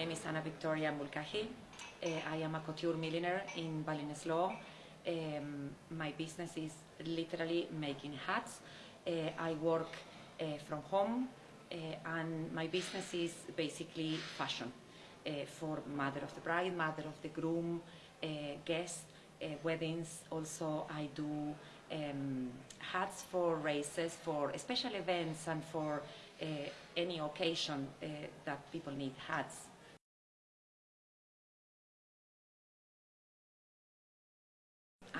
name is Anna Victoria Mulcahy. Uh, I am a couture milliner in Ballinasloe. Um, my business is literally making hats. Uh, I work uh, from home uh, and my business is basically fashion uh, for mother of the bride, mother of the groom, uh, guests, weddings. Also, I do um, hats for races, for special events, and for any occasion that people need hats.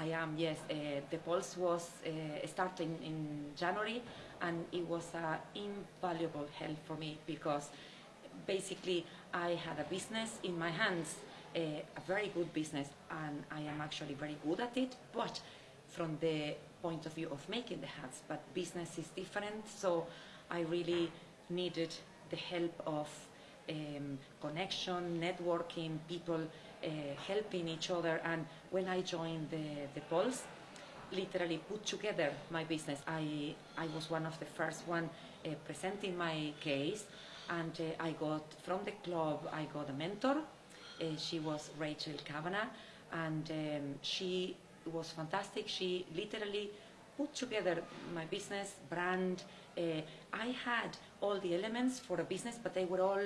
I am, yes. Uh, the Pulse was uh, starting in January and it was uh, invaluable help for me because basically I had a business in my hands, uh, a very good business, and I am actually very good at it, but from the point of view of making the hats, but business is different, so I really needed the help of um, connection, networking, people uh, helping each other. And when I joined the, the Pulse, literally put together my business. I, I was one of the first one uh, presenting my case and uh, I got, from the club, I got a mentor. Uh, she was Rachel Kavanagh and um, she was fantastic. She literally put together my business, brand. Uh, I had all the elements for a business, but they were all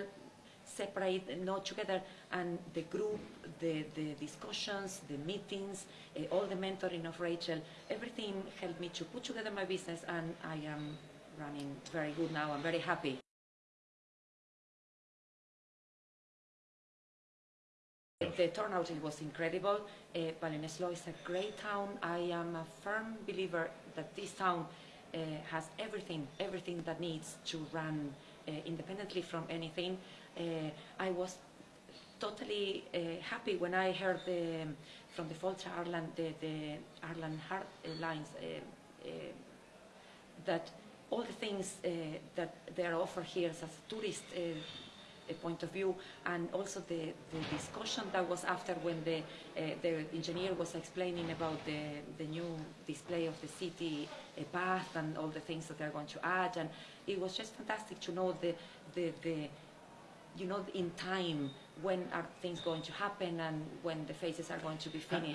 separate, not together. And the group, the, the discussions, the meetings, uh, all the mentoring of Rachel, everything helped me to put together my business, and I am running very good now. I'm very happy. The turnout was incredible. Uh, is a great town. I am a firm believer that this town uh, has everything, everything that needs to run independently from anything. Uh, I was totally uh, happy when I heard the, from the Fáilte Ireland, the, the Ireland Heart Lines, uh, uh, that all the things uh, that they are offered here as a tourist uh, point of view and also the, the discussion that was after when the, uh, the engineer was explaining about the, the new display of the city uh, path and all the things that they're going to add and it was just fantastic to know the, the, the you know in time when are things going to happen and when the phases are going to be finished.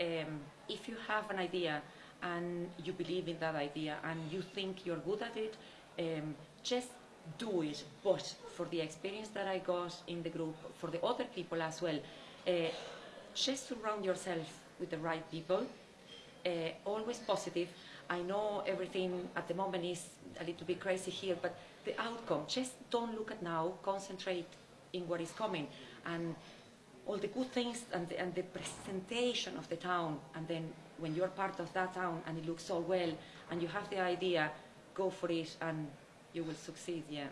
Um, if you have an idea and you believe in that idea and you think you're good at it, um, just do it. But for the experience that I got in the group, for the other people as well, uh, just surround yourself with the right people, uh, always positive. I know everything at the moment is a little bit crazy here, but the outcome, just don't look at now, concentrate in what is coming. And all the good things and the, and the presentation of the town and then when you're part of that town and it looks so well and you have the idea, go for it and you will succeed, yeah.